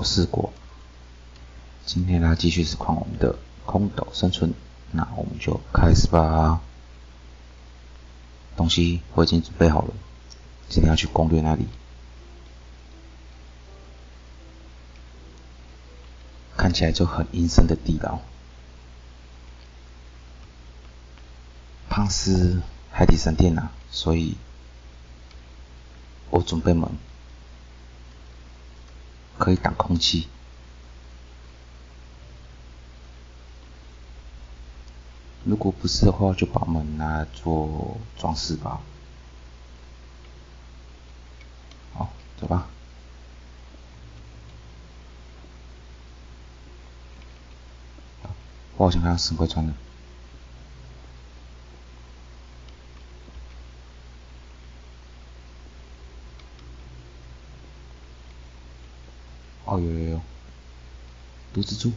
我试过。今天呢，继续是看我们的空岛生存，那我们就开始吧。东西我已经准备好了，今天要去攻略那里。看起来就很阴森的地牢。胖是海底神殿呐，所以我准备门可以挡空气。如果不是的话，就把门拿来做装饰吧。好，走吧。我好像看到神龟穿了。哦，有有有，毒蜘蛛。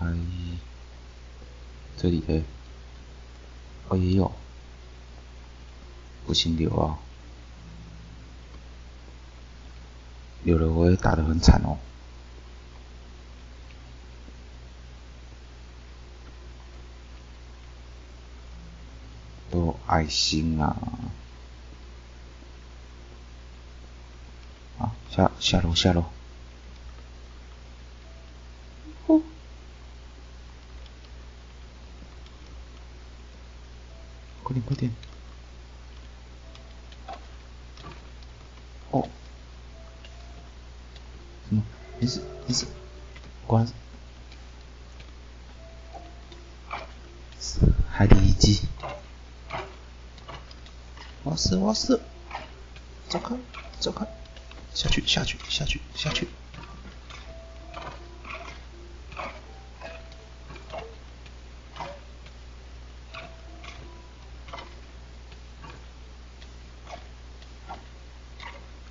哎，这里的，哦也有，不行流啊，流了我也打得很惨哦。爱心啊！啊，下下楼下楼！哦，快点快点！哦，什么？你是你是关海底遗迹。我死我死，走开走开，下去下去下去下去。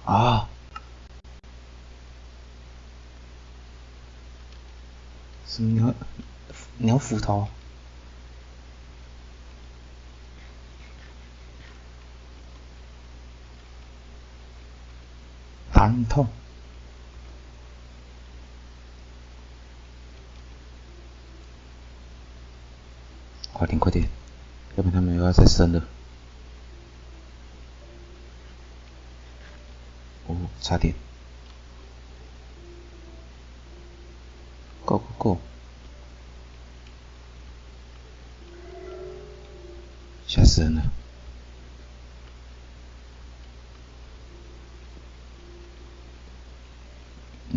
啊！什么鸟？鸟斧头？痛，快点快点，要不然他们又要再生了。哦，差点。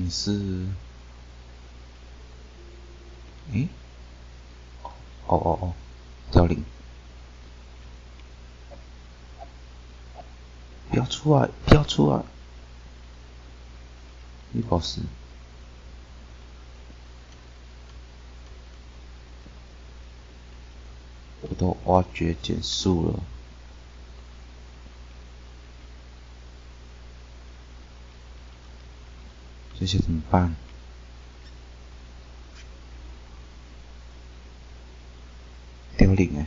你是？诶？哦哦哦，凋零！不要出来！不要出来！绿宝石，我都挖掘减速了。这些怎么办？凋零哎，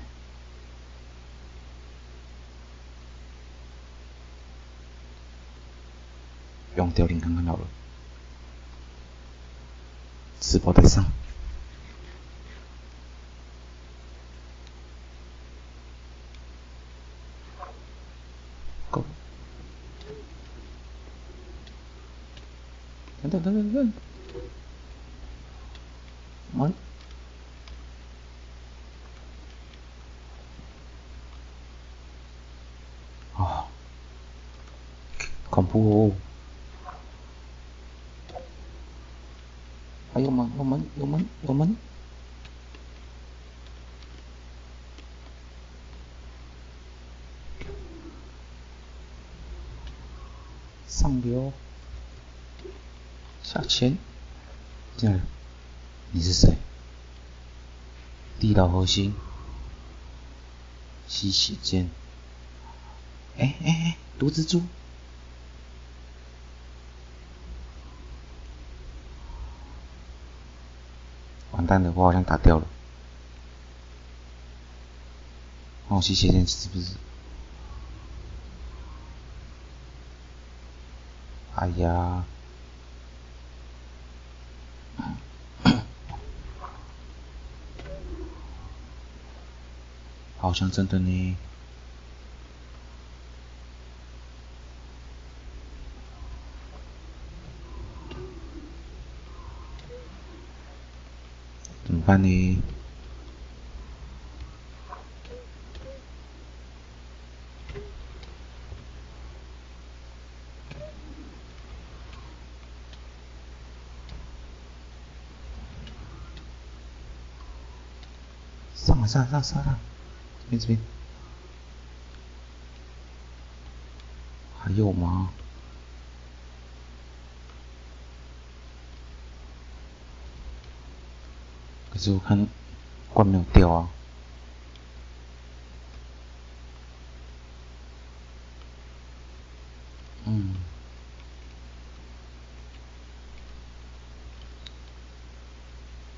用凋零看看好了，直播在上。等等等等等，完啊，恐怖！还有吗？有门有门有门，上流。下潜，进来。你是谁？地道核心，吸血剑。哎哎哎，毒蜘蛛！完蛋了，我好像打掉了。东西写进去是不是？哎呀，好像真的呢。怎么办呢？上上上上上，这边这边，还有吗？可是我看罐没有掉啊。嗯。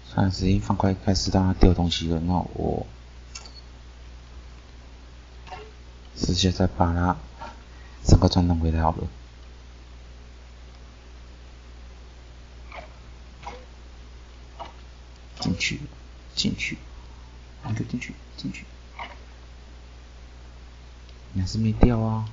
算了，时间放快，开始让它掉东西了。那我直接再把它整个转动回来好了。进去，进去，那就进去，进去。你还是没掉啊。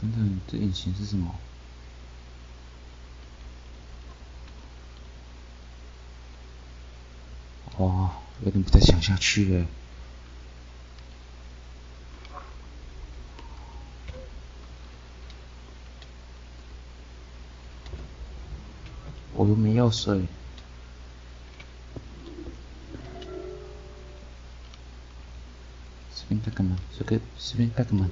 等等，这引擎是什么？哇，有点不太想下去了。我又没药水。这边干嘛？这个这边干嘛？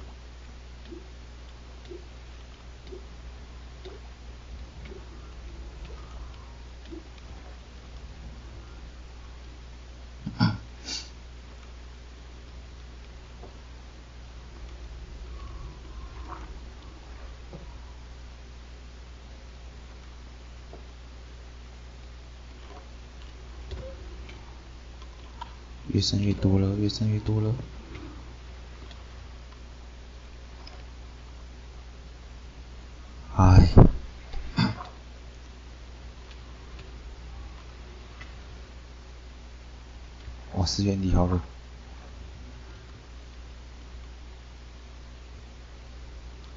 越剩越多了，越剩越多了。哎，我是原地好了，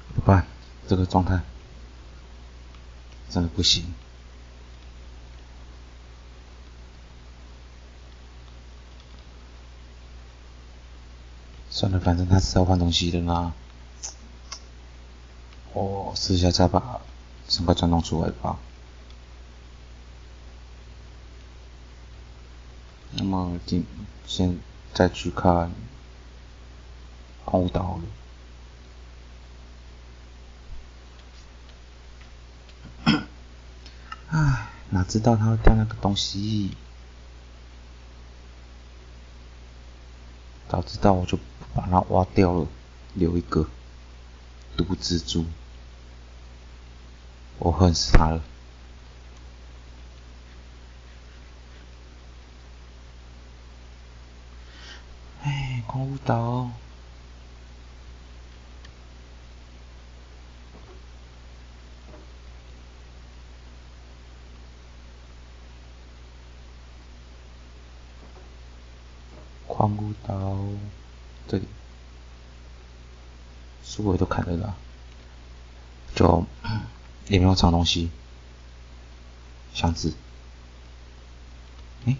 怎么办？这个状态真的不行。算了，反正他是要换东西的啦。我试一下再把整个转动出来吧。那么，今先再去看空岛了。唉，哪知道他会掉那个东西？早知道我就把它挖掉了，留一个毒蜘蛛。我恨死他了！哎，光舞岛。光谷岛这里，书我都看得到，就也没有藏东西，箱子，哎，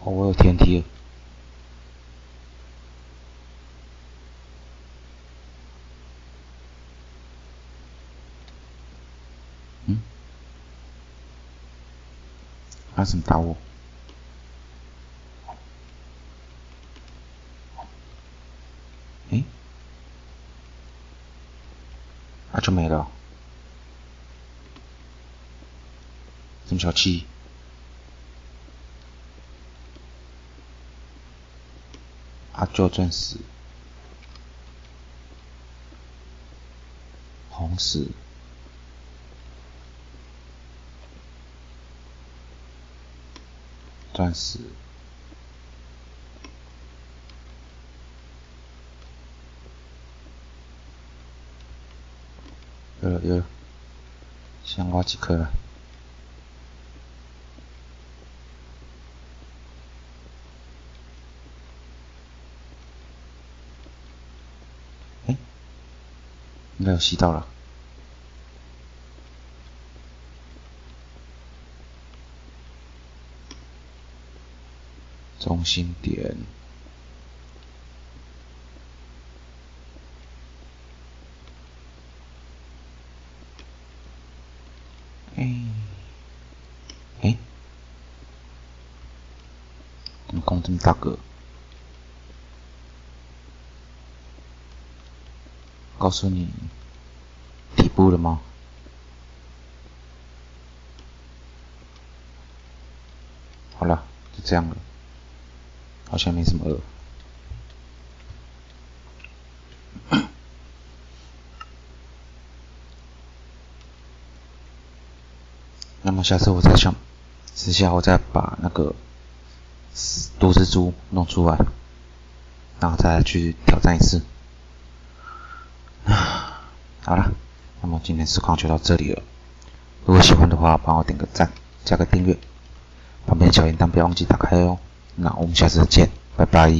哦，我有天梯。他怎么打我？那就没了分潮器阿娇钻石红石钻石有了有了，先挖几颗了。哎，应该有吸到了。中心点。哎，哎，怎么空这么大哥？告诉你底部了吗？好了，就这样了。好像没什么饿。那么下次我再想，私下我再把那个多只猪弄出来，然后再去挑战一次。好了，那么今天实况就到这里了。如果喜欢的话，帮我点个赞，加个订阅，旁边小铃铛不要忘记打开哦。那我们下次见，拜拜。